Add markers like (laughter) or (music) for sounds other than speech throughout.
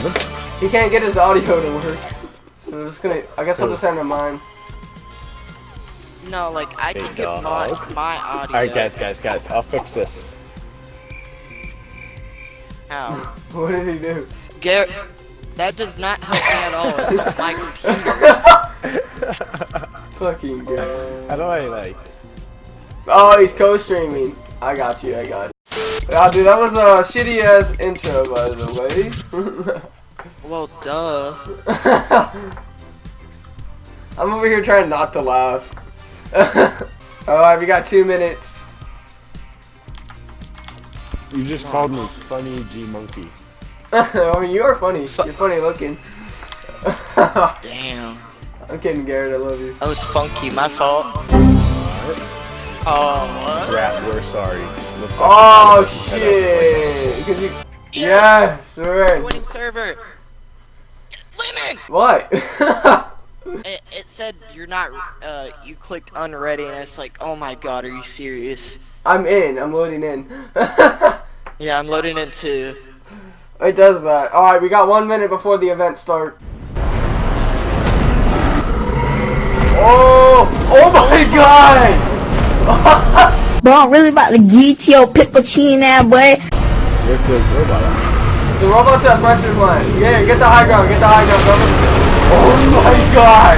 Seven? He can't get his audio to work. So I'm just gonna, I guess I'll just send him mine. No, like I Big can get my, my audio. Alright, guys, guys, guys. I'll fix this. How? (laughs) What did he do? Garrett, that does not help me at all. It's on my computer. Fucking good. How do I, like... Oh, he's co-streaming. I got you, I got you. Ah, dude, that was a shitty ass intro, by the way. (laughs) Well, duh. (laughs) I'm over here trying not to laugh. (laughs) Alright, we got two minutes. You just called me Funny G Monkey. I mean, you are funny. You're funny looking. Damn. I'm kidding, Garrett. I love you. Oh, it's funky. My fault. Oh, what? Rat, we're sorry. Looks like Oh you had a- shit! 'Cause you, yeah, sure. Winning server. Lemon. What? (laughs) It, it said you're not. Uh, you clicked unready, and it's like, oh my god, are you serious? I'm in. I'm loading in. (laughs) Yeah, I'm loading in too. it does that. All right, we got one minute before the event start. Oh! Oh my God! Bro, I'm really about to get your pickle chin now, boy. Where's the robot at? The robots have pressure line. Yeah, get the high ground. Get the high ground. Don't let them- Oh my God!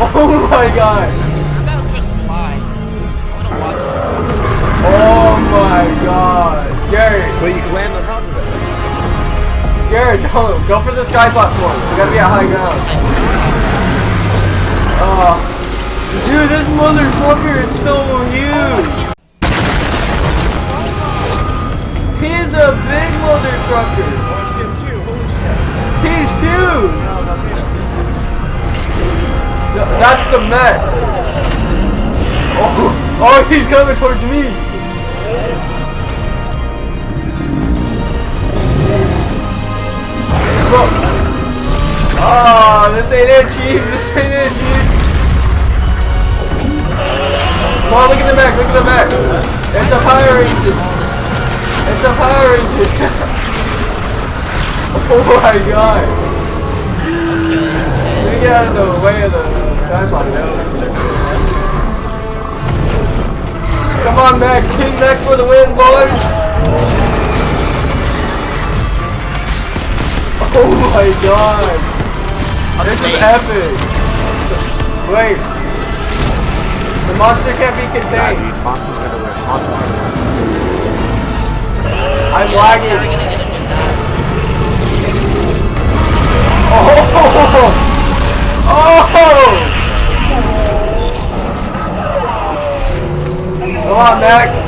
Oh my God! I'm about to just fly. I wanna watch it. Oh my God! Garrett, But you can land on top of it. Garrett, don't go for the sky platform. You gotta be at high ground. Oh, dude, this motherfucker is so huge. He is a big mother trucker. He's huge. That's the Met. Oh, oh, he's coming towards me. Oh, this ain't it, Chief. This ain't it, Chief. On, look at the back. Look at the back. It's a fire engine. It's a fire engine. (laughs) oh my god. Me get out of the way of the sky Come on back, King back for the win, boys! Oh my god! This is epic! Wait. The monster can't be Nah, contained. dude. Monster's gonna win. Monster's gonna win. I'm Yeah, that's how we're lagging. gonna get a new map. Oh! Oh! (laughs) Come on, Mac.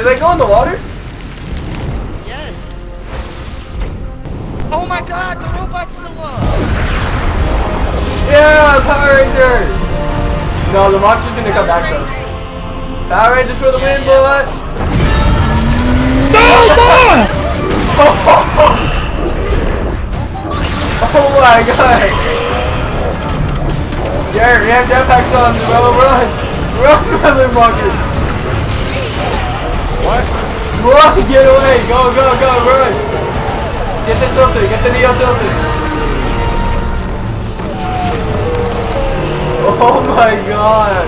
Did they go in the water? Yes. Oh my god, the robot's still up. Yeah, Power Ranger! No, the monster's gonna come back though. Power Rangers for the win, boy! Oh my god! Jared, we have jetpacks on, bro, run! Run, motherfucker! What? Run, get away! Go, go, go, run! Get the tilted, get the Neo tilted! Oh my god!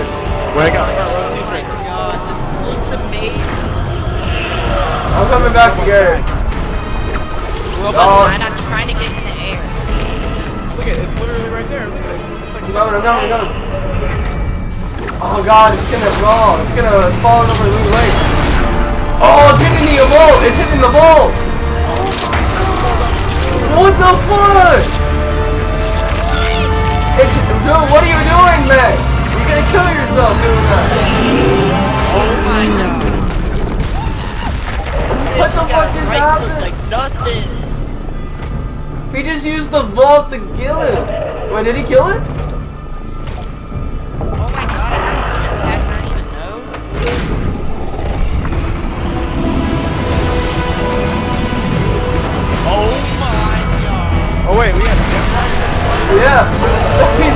Wait, I got, I got Oh my god, this looks amazing. I'm coming back oh. to Gary. Robot's Oh. fine, I'm trying to get in the air. Look at it. It's literally right there. Look at it. It's like I'm coming, I'm coming, I'm coming. Oh god, it's gonna roll. It's gonna fall falling over Loot Lake. Oh, it's hitting the vault! It's hitting the vault! What the fuck? It's dude, what are you doing, man? You're gonna kill yourself doing that. Oh my god. What the fuck just right happened? like nothing. He just used the vault to kill it. Wait, did he kill it?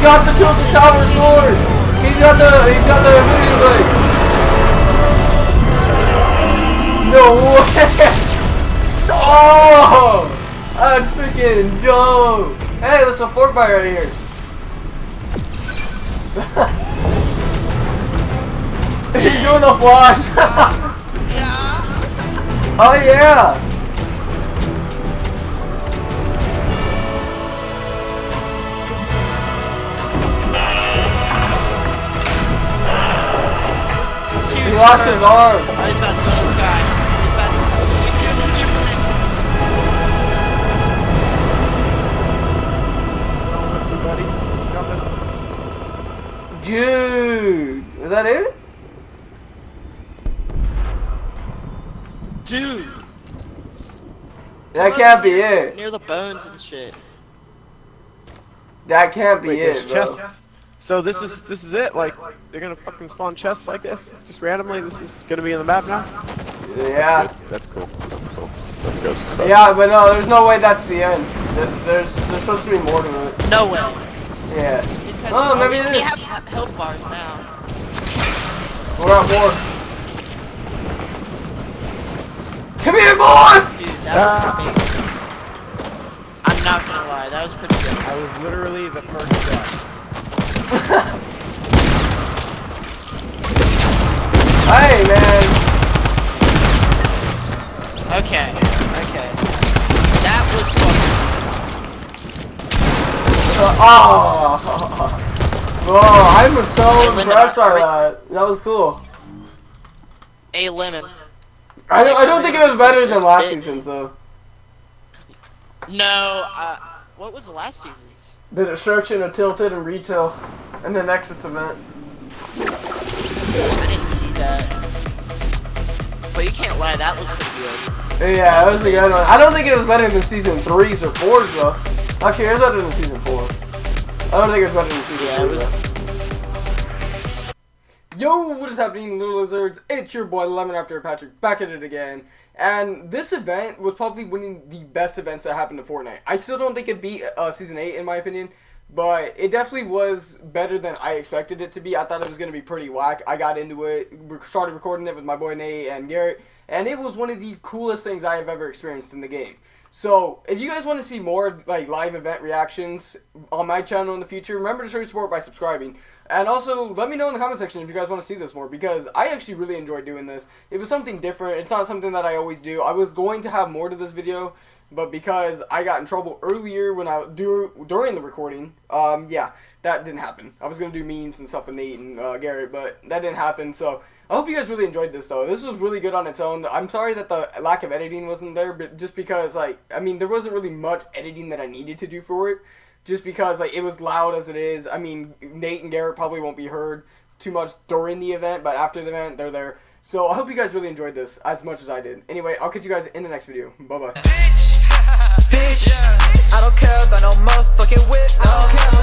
Got the tilted tower sword. He's got the he's got the ability blade. No way! (laughs) Oh! That's freaking dope! Hey, there's a fork by right here. (laughs) He's doing a flash! (laughs) Yeah. oh yeah! Lost his arm. Oh, he's about to go to the sky. He's about to. He's the Superman. Don't you, buddy. Jumping. Dude, is that it? Dude. That can't be it. Near the bones and shit. That can't be Wait, it, bro. chests. So this is this is it. Like they're gonna fucking spawn chests like this, just randomly. This is gonna be in the map now. Yeah. That's cool. That's cool. Let's go. Stuff. Yeah, but no, there's no way that's the end. There's there's supposed to be more to it. No way. Yeah. Because Oh, maybe we, it we have health bars now. We're at more. Come here, boy! Dude, that Ah. was amazing. I'm not gonna lie, that was pretty good. I was literally the first death. Hey, man. Okay, okay. That was fucking. Uh, oh. (laughs) Oh, I'm so Hey, impressed by that. That was cool. A lemon. I don't, I don't think it was better than last bit- season, so. No, uh, what was the last season's? the destruction of Tilted and Retail and the Nexus event. I didn't see that. But you can't lie, that was pretty good. Yeah, that was a good one. I don't think it was better than season 3s or 4s though. Actually, it was better than season 4. I don't think it was better than season yeah, Yo, what is happening, little lizards? It's your boy Lemon After Patrick back at it again. And this event was probably one of the best events that happened to Fortnite. I still don't think it beat uh, season eight in my opinion, but it definitely was better than I expected it to be. I thought it was gonna be pretty whack. I got into it, started recording it with my boy Nate and Garrett, and it was one of the coolest things I have ever experienced in the game. So, if you guys want to see more like live event reactions on my channel in the future, remember to show your support by subscribing. And also, let me know in the comment section if you guys want to see this more because I actually really enjoyed doing this. It was something different. It's not something that I always do. I was going to have more to this video, but because I got in trouble earlier when I do during the recording, um, yeah, that didn't happen. I was gonna do memes and stuff with Nate and uh, Garrett, but that didn't happen. So I hope you guys really enjoyed this though. This was really good on its own. I'm sorry that the lack of editing wasn't there, but just because like I mean there wasn't really much editing that I needed to do for it. Just because like it was loud as it is. I mean Nate and Garrett probably won't be heard too much during the event, but after the event they're there. So I hope you guys really enjoyed this as much as I did. Anyway, I'll catch you guys in the next video. Bye bye. (laughs) bitch. I don't care about no motherfucking whip. No,